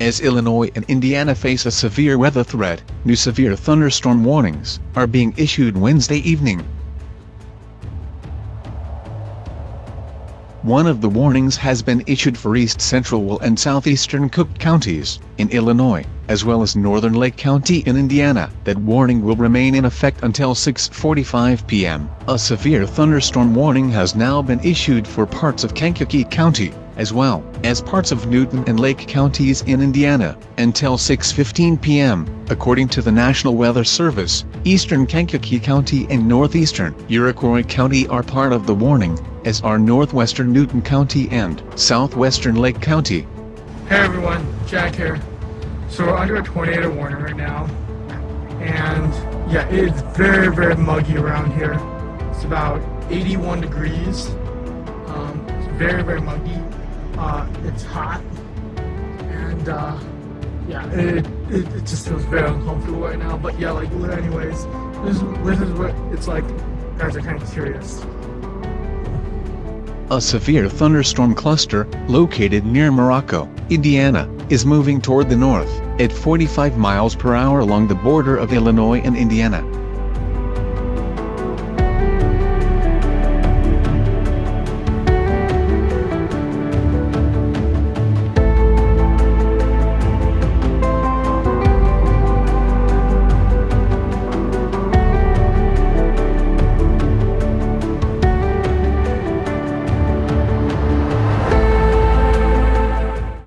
As Illinois and Indiana face a severe weather threat, new severe thunderstorm warnings are being issued Wednesday evening. One of the warnings has been issued for east central and southeastern Cook counties, in Illinois, as well as northern Lake County in Indiana. That warning will remain in effect until 6.45 p.m. A severe thunderstorm warning has now been issued for parts of Kankakee County, as well as parts of Newton and Lake counties in Indiana, until 6.15 p.m., according to the National Weather Service. Eastern Kankakee County and northeastern Iroquois County are part of the warning, as are northwestern Newton County and southwestern Lake County. Hey everyone, Jack here. So we're under a tornado warning right now, and yeah, it's very, very muggy around here. It's about 81 degrees. Um, it's very, very muggy. Uh, it's hot, and uh, yeah, it, it, it just feels very uncomfortable right now. But yeah, like, anyways, this this is what it's like. Guys are kind of curious. A severe thunderstorm cluster, located near Morocco, Indiana, is moving toward the north, at 45 miles per hour along the border of Illinois and Indiana.